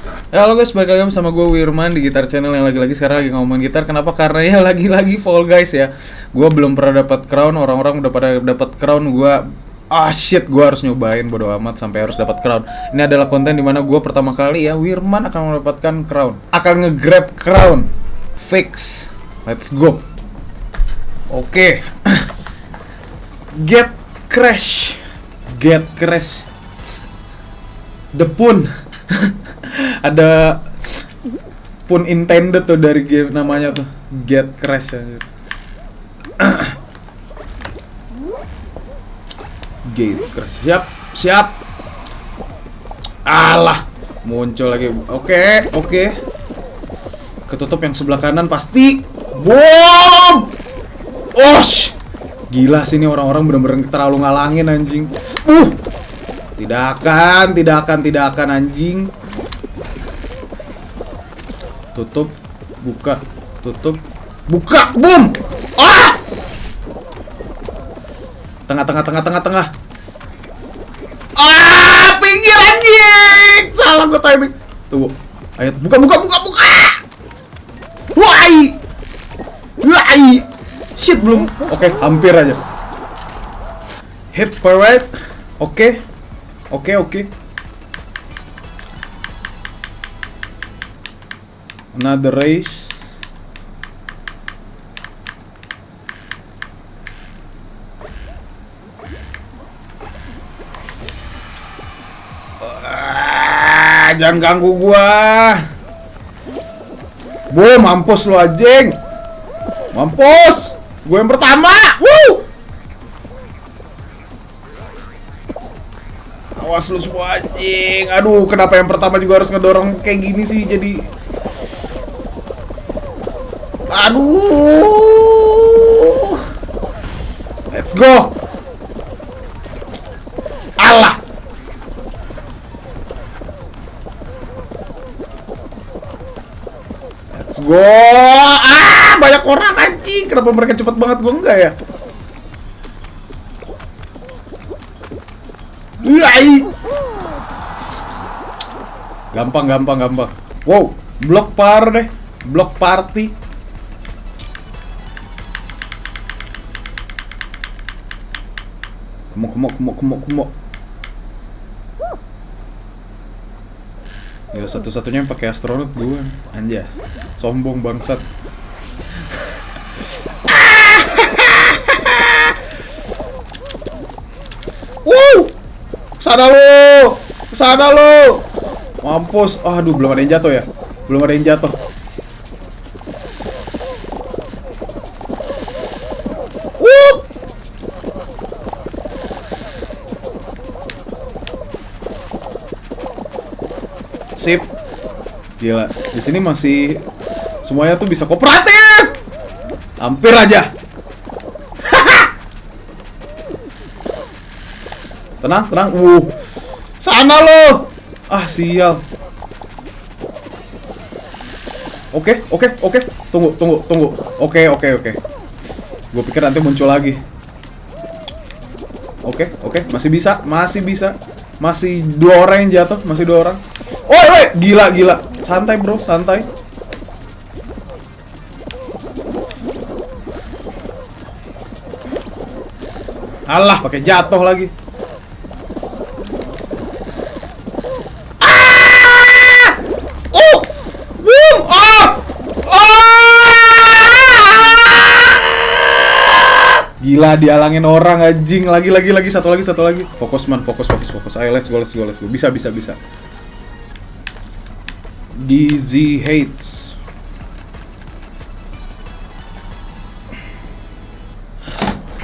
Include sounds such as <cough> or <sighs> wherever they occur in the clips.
Ya halo guys, balik lagi sama gue Wirman di Gitar Channel yang lagi-lagi sekarang lagi ngomongin gitar. Kenapa? Karena ya <laughs> lagi-lagi Fall Guys ya. Gue belum pernah dapat crown, orang-orang udah pada dapat crown. Gue ah shit, gue harus nyobain bodo amat sampai harus dapat crown. Ini adalah konten di mana gue pertama kali ya Wirman akan mendapatkan crown, akan nge-grab crown. Fix, let's go. Oke, get crash, get crash. Depun <laughs> ada pun intended tuh dari game namanya tuh. Get crash ya. <coughs> get crash. Siap siap. Alah muncul lagi. Oke oke. Ketutup yang sebelah kanan pasti bom! Osh! Gila sih ini orang-orang bener-bener terlalu ngalangin anjing. Uh! Tidak akan, tidak akan, tidak akan anjing. Tutup, buka, tutup, buka, boom. Ah! Tengah, tengah, tengah, tengah, tengah. Ah, pinggir anjing. Salah gue timing. Tunggu. Ayo, buka, buka, buka, buka. Wai. Wai. Shit belum. Oke, hampir aja. Hit parade. Oke. Oke, oke. Another race. Ah, jangan ganggu gua. Boy, mampus lu anjing. Mampus. Gue yang pertama. Woo! Awas lu semua anjing. Aduh, kenapa yang pertama juga harus ngedorong kayak gini sih jadi Aduh. Let's go. Allah. Let's go. Ah, banyak orang anjing. Kenapa mereka cepet banget gua enggak ya? Gampang, gampang, gampang. Wow, blok par deh. Blok party. Kemo, kemo, kemo, kemo, kemo. Ya satu-satunya yang pakai astronot gue, anjas. Sombong bangsat. Wuh! Sana lu! Sana lu! Mampus. Aduh, belum ada yang jatuh ya. Belum ada yang jatuh. Sip. Gila. Di sini masih semuanya tuh bisa kooperatif. Hampir aja. <laughs> Tenang, tenang. Uh. Sana lo. Ah, sial. Oke, oke, oke. Tunggu, tunggu, tunggu. Oke, oke, oke. Gue pikir nanti muncul lagi. Oke, oke, masih bisa, masih bisa. Masih dua orang yang jatuh, masih dua orang. Oh, woi, gila, gila. Santai, Bro, santai. Alah, pakai jatuh lagi. Gila dialangin orang anjing. Lagi lagi lagi satu lagi satu lagi. Fokus man, fokus fokus fokus. Ayo let's go let's go let's go. Bisa bisa bisa. DZ hates.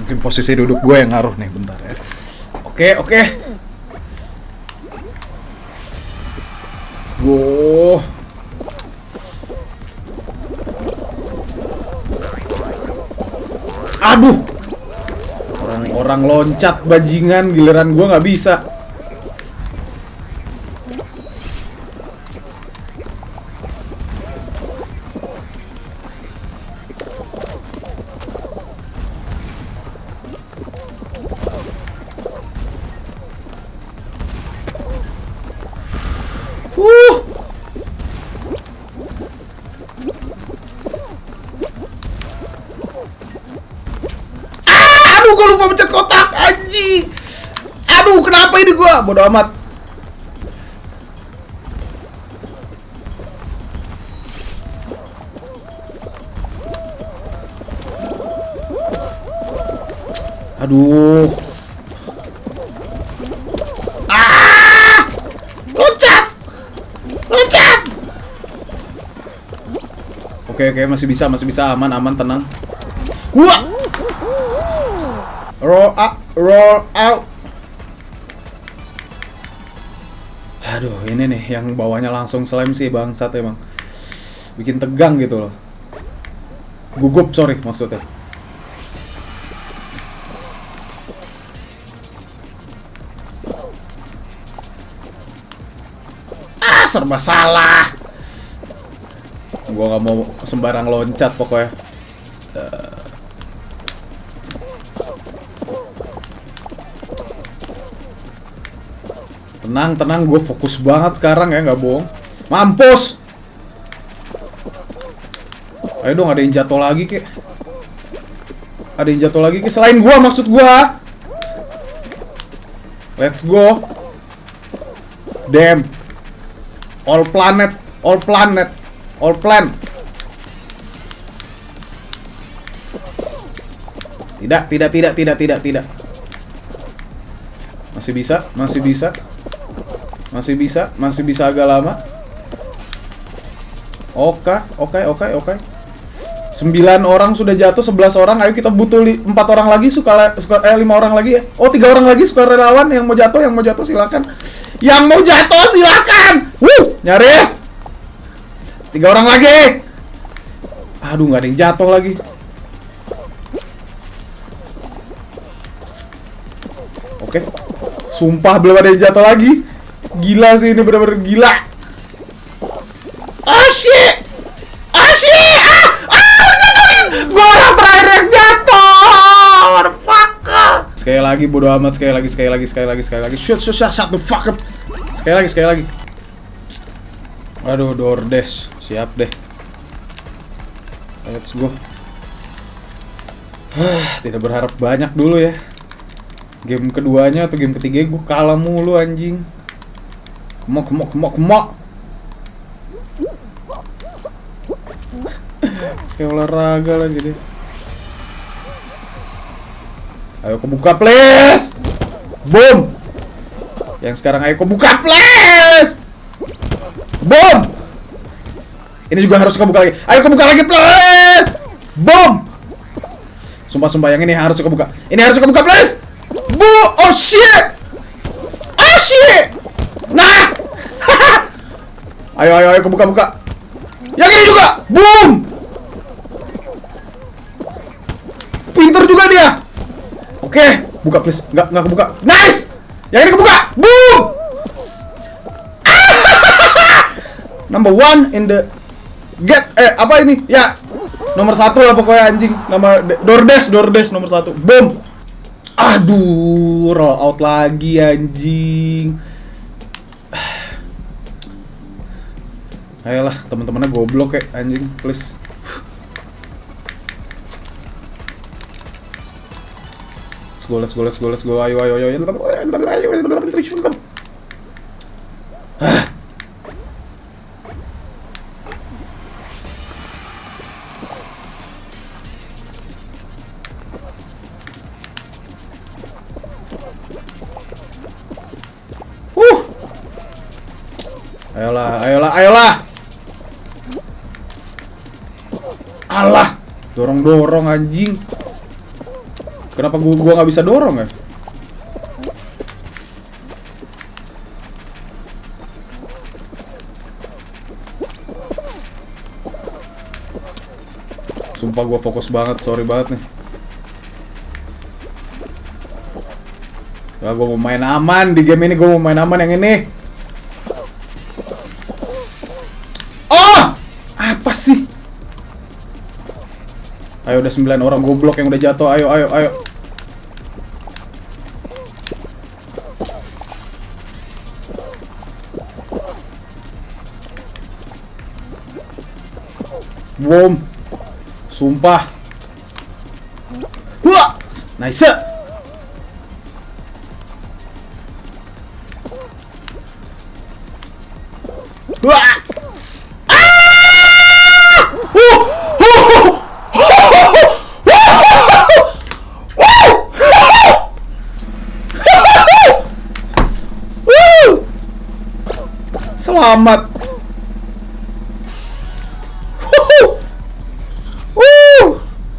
Mungkin posisi duduk gue yang ngaruh nih bentar ya. Oke, oke. Let's go. Aduh. Orang-orang loncat bajingan giliran gua nggak bisa. Aduh, gue lupa pencet kotak, anjing. Aduh, kenapa ini gua? Bodoh amat. Aduh. Ah! Loncat! Oke, oke, masih bisa, masih bisa aman, aman, tenang. Wah! Roll up, roll out. Aduh, ini nih yang bawahnya langsung slam sih bangsat emang. Bikin tegang gitu loh. Gugup, sorry maksudnya. Ah, serba salah. Gua nggak mau sembarang loncat pokoknya. Tenang, tenang, gue fokus banget sekarang ya, nggak bohong. Mampus! Ayo dong, ada yang jatuh lagi, kek. Ada yang jatuh lagi, kek. Selain gua, maksud gua. Let's go. Damn. All planet, all planet, all plan. Tidak, tidak, tidak, tidak, tidak, tidak. Masih bisa, masih bisa. Masih bisa, masih bisa agak lama. Oke, oke, oke, oke. 9 orang sudah jatuh, 11 orang. Ayo kita butuh 4 orang lagi suka suka eh 5 orang lagi ya. Oh, 3 orang lagi suka relawan yang mau jatuh, yang mau jatuh silakan. Yang mau jatuh silakan. Wuh, nyaris. 3 orang lagi. Aduh, nggak ada yang jatuh lagi. Oke. Sumpah belum ada yang jatuh lagi. Gila sih ini bener-bener gila. Ah shit. Ah shit. Ah, ah. Gua orang terakhir yang jatuh. Motherfucker. Sekali lagi bodo amat sekali lagi sekali lagi sekali lagi sekali lagi. Shut shut shut, shut fuck up. Sekali lagi sekali lagi. Aduh, DoorDash. Siap deh. Let's go. Tidak berharap banyak dulu ya. Game keduanya atau game ketiga gue kalah mulu anjing. Kemok, kemok, kemok, kemok. Kayak olahraga lagi deh. Ayo kebuka please. Boom. Yang sekarang ayo kebuka please. Boom. Ini juga harus kebuka lagi. Ayo kebuka lagi please. Boom. Sumpah-sumpah yang ini harus kebuka. Ini harus kebuka please. Bu, oh shit. Oh shit. Nah. Ayo ayo ayo kebuka buka. Yang ini juga. Boom. Pinter juga dia. Oke, buka please. Enggak enggak kebuka. Nice. Yang ini kebuka. Boom. <laughs> Number one in the get eh apa ini? Ya. Nomor satu lah pokoknya anjing. Nama DoorDash, DoorDash nomor satu. Boom. Aduh, roll out lagi anjing. Ayolah, teman-temannya goblok kayak anjing, please. Let's go, let's go, let's go, let's go. Ayo, ayo, ayo. Ah. Uh. Ayolah, ayolah, ayolah. Dorong-dorong anjing. Kenapa gua gua nggak bisa dorong ya? Sumpah gua fokus banget, sorry banget nih. Ya, gue mau main aman di game ini, gue mau main aman yang ini. udah 9 orang goblok yang udah jatuh. Ayo, ayo, ayo. Boom. Sumpah. Wah, nice. Wah. Selamat.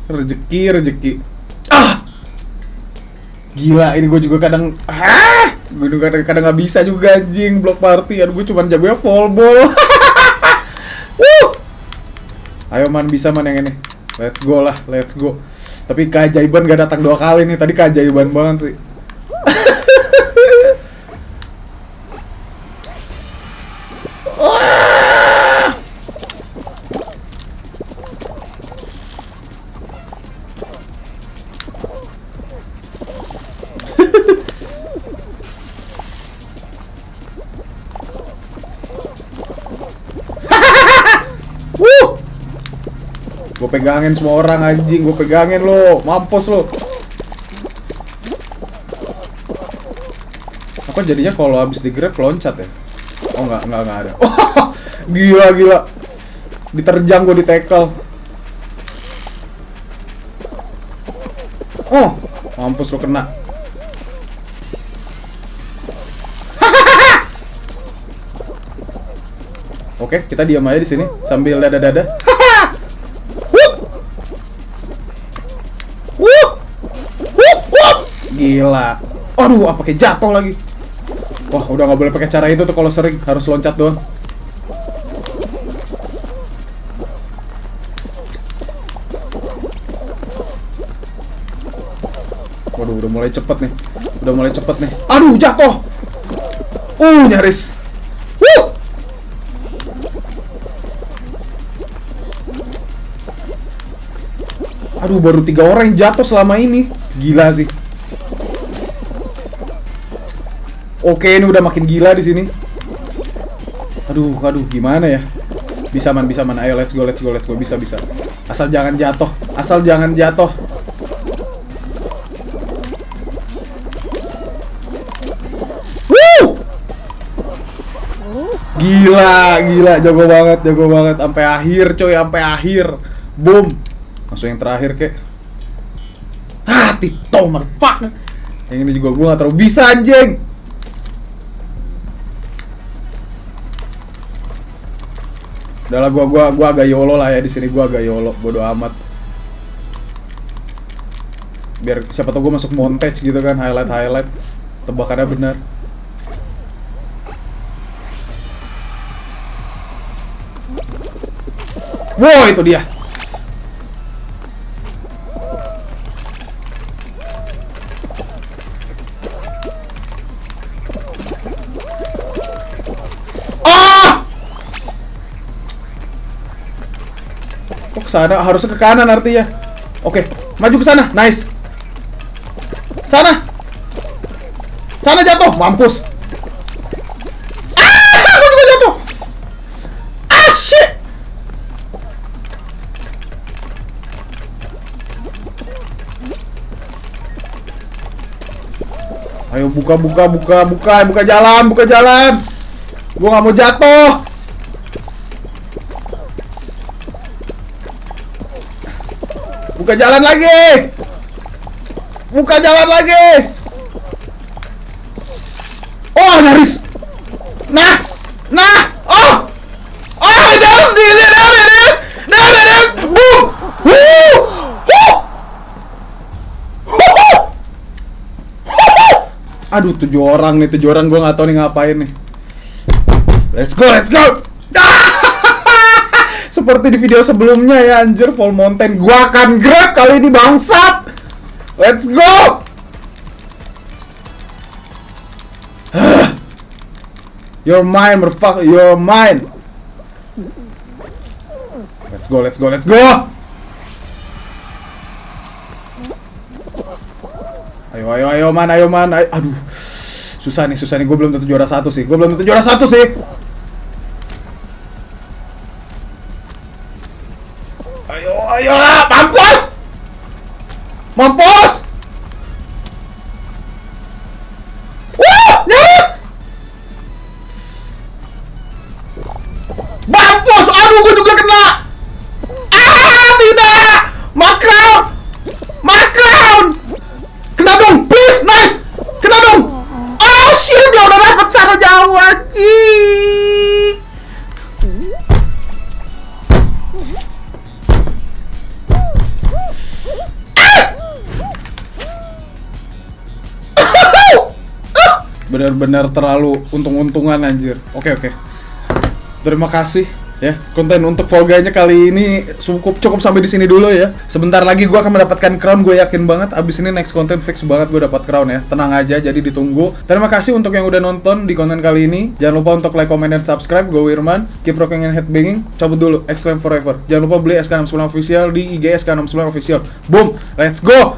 Rezeki, rezeki. Ah! Gila, ini gue juga kadang ah, gue juga kadang kadang nggak bisa juga anjing block party. Aduh, gue cuma jagonya ball. <laughs> Wuh! Ayo man bisa man yang ini. Let's go lah, let's go. Tapi keajaiban gak datang dua kali nih. Tadi keajaiban banget sih. Gue pegangin semua orang anjing, gue pegangin lo, mampus lo. Apa jadinya kalau habis digrab loncat ya? Oh enggak, enggak, enggak ada. <laughs> Gila, gila. Diterjang gue di tackle. Oh, mampus lo kena. <laughs> Oke, kita diam aja di sini sambil dada-dada. <laughs> Gila. Aduh, apa kayak jatuh lagi. Wah, udah nggak boleh pakai cara itu tuh kalau sering harus loncat doang. Waduh, udah mulai cepet nih. Udah mulai cepet nih. Aduh, jatuh. Uh, nyaris. Wuh! Aduh, baru tiga orang yang jatuh selama ini. Gila sih. Oke, ini udah makin gila di sini. Aduh, aduh, gimana ya? Bisa man, bisa man. Ayo, let's go, let's go, let's go. Bisa, bisa. Asal jangan jatuh. Asal jangan jatuh. Woo! Gila, gila, jago banget, jago banget. Sampai akhir, coy, sampai akhir. Boom. Langsung yang terakhir, kek. Ah, Tito, motherfucker. Yang ini juga gue gak terlalu bisa, anjing. Udah lah, gua gua gua agak yolo lah ya di sini gua agak yolo, bodo amat. Biar siapa tau gua masuk montage gitu kan, highlight highlight. Tebakannya benar. Wow, itu dia. Sana? Harusnya ke kanan artinya. Oke, maju ke sana. Nice. Sana. Sana jatuh. Mampus. Ah, aku jatuh. Ah, shit. Ayo buka buka buka buka buka jalan buka jalan. Gua nggak mau jatuh. Buka jalan lagi. Buka jalan lagi. Oh, nyaris. Nah. Nah. Oh. Oh, down there, there it is. There it is. Boom. Woo. Aduh, tujuh orang nih, tujuh orang gue nggak tahu nih ngapain nih. Let's go, let's go. Seperti di video sebelumnya ya anjir. Full Mountain. Gua akan grab kali ini bangsat. Let's go. <sighs> You're mine motherfucker. You're mine Let's go let's go let's go. Ayo ayo ayo man ayo man. Ayo. Aduh. Susah nih susah nih. Gue belum tentu juara satu sih. Gue belum tentu juara satu sih Aduh, gue juga kena! Ah, tidak! Macrown! Macrown! Kena dong, please, nice! Kena dong! Oh shit, dia udah dapet cara jauh anjing! Benar-benar terlalu untung-untungan anjir. Oke, oke. Terima kasih ya. Konten untuk Guy-nya kali ini cukup cukup sampai di sini dulu ya. Sebentar lagi gua akan mendapatkan crown, gue yakin banget. Abis ini next konten fix banget gue dapat crown ya. Tenang aja, jadi ditunggu. Terima kasih untuk yang udah nonton di konten kali ini. Jangan lupa untuk like, comment, dan subscribe. Gue Wirman, keep rocking and headbanging. Cabut dulu, exclaim forever. Jangan lupa beli SK69 official di IG SK69 official. Boom, let's go.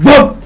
Boom.